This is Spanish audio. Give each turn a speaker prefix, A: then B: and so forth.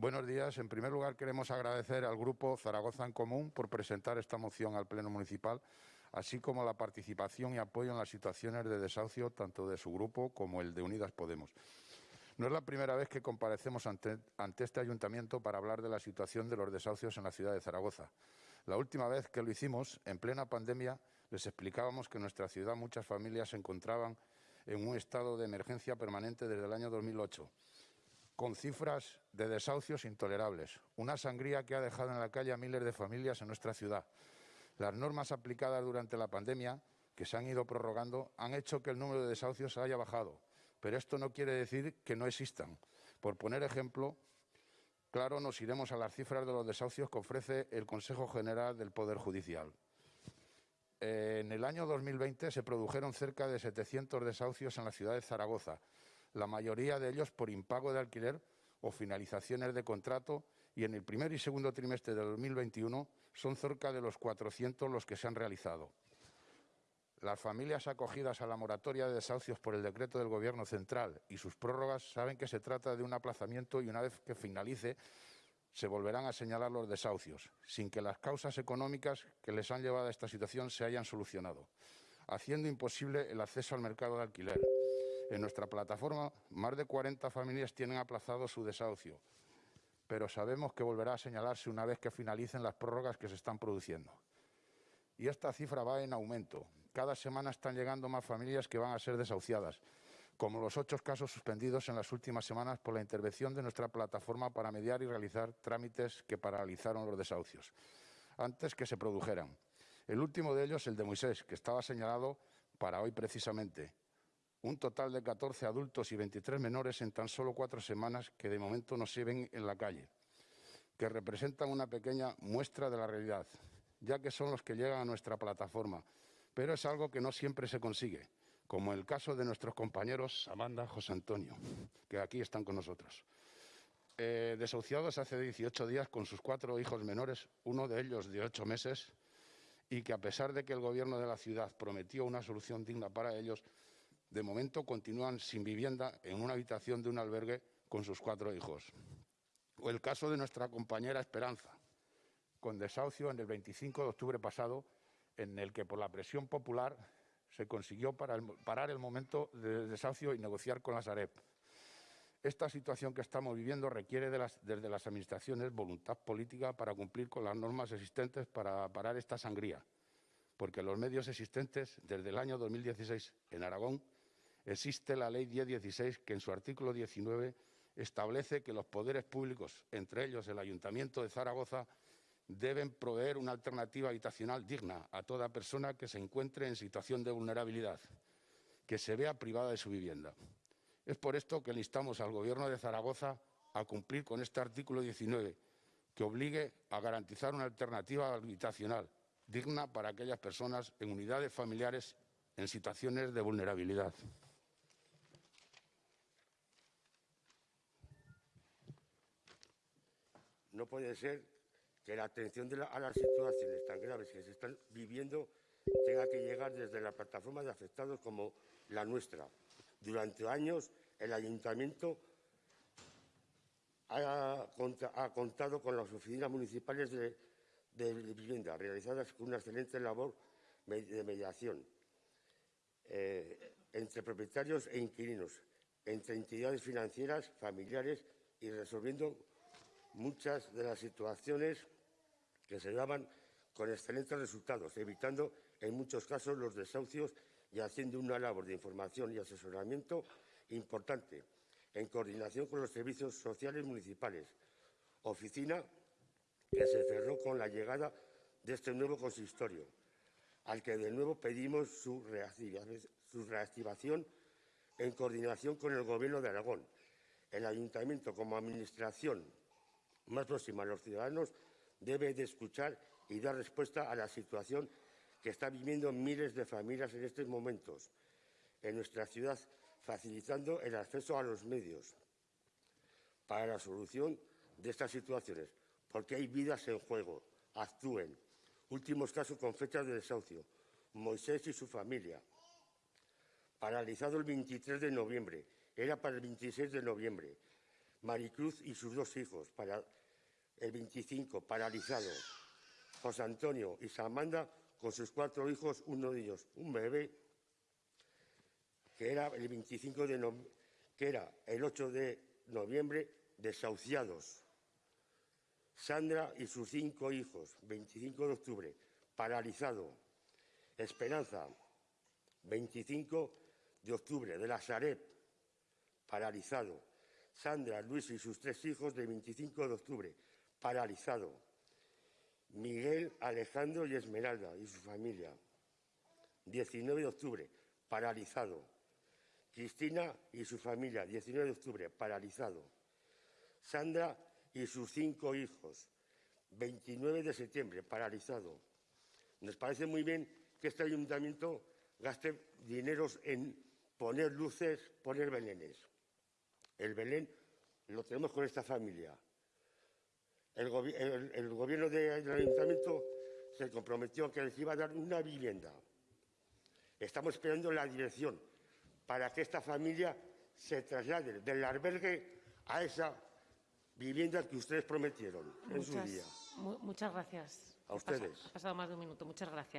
A: Buenos días. En primer lugar, queremos agradecer al Grupo Zaragoza en Común por presentar esta moción al Pleno Municipal, así como la participación y apoyo en las situaciones de desahucio tanto de su grupo como el de Unidas Podemos. No es la primera vez que comparecemos ante, este ayuntamiento para hablar de la situación de los desahucios en la ciudad de Zaragoza. La última vez que lo hicimos, en plena pandemia, les explicábamos que en nuestra ciudad muchas familias se encontraban en un estado de emergencia permanente desde el año 2008 con cifras de desahucios intolerables, una sangría que ha dejado en la calle a miles de familias en nuestra ciudad. Las normas aplicadas durante la pandemia, que se han ido prorrogando, han hecho que el número de desahucios haya bajado, pero esto no quiere decir que no existan. Por poner ejemplo, claro, nos iremos a las cifras de los desahucios que ofrece el Consejo General del Poder Judicial. En el año 2020 se produjeron cerca de 700 desahucios en la ciudad de Zaragoza, la mayoría de ellos por impago de alquiler o finalizaciones de contrato y en el primer y segundo trimestre de 2021 son cerca de los 400 los que se han realizado. Las familias acogidas a la moratoria de desahucios por el decreto del Gobierno central y sus prórrogas saben que se trata de un aplazamiento y una vez que finalice se volverán a señalar los desahucios, sin que las causas económicas que les han llevado a esta situación se hayan solucionado, haciendo imposible el acceso al mercado de alquiler. En nuestra plataforma, más de 40 familias tienen aplazado su desahucio, pero sabemos que volverá a señalarse una vez que finalicen las prórrogas que se están produciendo. Y esta cifra va en aumento. Cada semana están llegando más familias que van a ser desahuciadas, como los ocho casos suspendidos en las últimas semanas por la intervención de nuestra plataforma para mediar y realizar trámites que paralizaron los desahucios, antes que se produjeran. El último de ellos, el de Moisés, que estaba señalado para hoy precisamente, un total de 14 adultos y 23 menores en tan solo cuatro semanas que de momento no se ven en la calle, que representan una pequeña muestra de la realidad, ya que son los que llegan a nuestra plataforma, pero es algo que no siempre se consigue, como el caso de nuestros compañeros Amanda, José Antonio, que aquí están con nosotros. Eh, desahuciados hace 18 días con sus cuatro hijos menores, uno de ellos de ocho meses, y que a pesar de que el Gobierno de la ciudad prometió una solución digna para ellos, de momento continúan sin vivienda en una habitación de un albergue con sus cuatro hijos. O el caso de nuestra compañera Esperanza, con desahucio en el 25 de octubre pasado, en el que por la presión popular se consiguió parar el momento de desahucio y negociar con la Sareb. Esta situación que estamos viviendo requiere desde las Administraciones voluntad política para cumplir con las normas existentes para parar esta sangría, porque los medios existentes desde el año 2016 en Aragón existe la Ley 1016 que en su artículo 19 establece que los poderes públicos, entre ellos el Ayuntamiento de Zaragoza, deben proveer una alternativa habitacional digna a toda persona que se encuentre en situación de vulnerabilidad, que se vea privada de su vivienda. Es por esto que le instamos al Gobierno de Zaragoza a cumplir con este artículo 19, que obligue a garantizar una alternativa habitacional digna para aquellas personas en unidades familiares en situaciones de vulnerabilidad.
B: No puede ser que la atención a las situaciones tan graves que se están viviendo tenga que llegar desde la plataforma de afectados como la nuestra. Durante años el ayuntamiento ha, contado con las oficinas municipales de, vivienda, realizadas con una excelente labor de mediación eh, entre propietarios e inquilinos, entre entidades financieras, familiares y resolviendo muchas de las situaciones que se daban con excelentes resultados, evitando en muchos casos los desahucios y haciendo una labor de información y asesoramiento importante en coordinación con los servicios sociales municipales, oficina que se cerró con la llegada de este nuevo consistorio, al que de nuevo pedimos su reactivación en coordinación con el Gobierno de Aragón. El Ayuntamiento, como Administración más próxima a los ciudadanos, debe de escuchar y dar respuesta a la situación que están viviendo miles de familias en estos momentos en nuestra ciudad, facilitando el acceso a los medios para la solución de estas situaciones, porque hay vidas en juego. Actúen. Últimos casos con fechas de desahucio. Moisés y su familia. Paralizado el 23 de noviembre. Era para el 26 de noviembre Maricruz y sus dos hijos, para el 25, paralizado. José Antonio y Samanda con sus cuatro hijos, uno de ellos un bebé, que era el 25 de que era el 8 de noviembre, desahuciados. Sandra y sus cinco hijos, 25 de octubre, paralizado. Esperanza, 25 de octubre, de la Sareb, paralizado. Sandra, Luis y sus tres hijos, de 25 de octubre, paralizado. Miguel, Alejandro y Esmeralda y su familia, 19 de octubre, paralizado. Cristina y su familia, 19 de octubre, paralizado. Sandra y sus cinco hijos, 29 de septiembre, paralizado. Nos parece muy bien que este ayuntamiento gaste dineros en poner luces, poner belenes. El Belén lo tenemos con esta familia. El, gobi- el- el gobierno de- del ayuntamiento se comprometió a que les iba a dar una vivienda. Estamos esperando la dirección para que esta familia se traslade del albergue a esa vivienda que ustedes prometieron en su día.
C: mu- muchas gracias.
B: A
C: Ha
B: ustedes.
C: Ha pasado más de un minuto. Muchas gracias.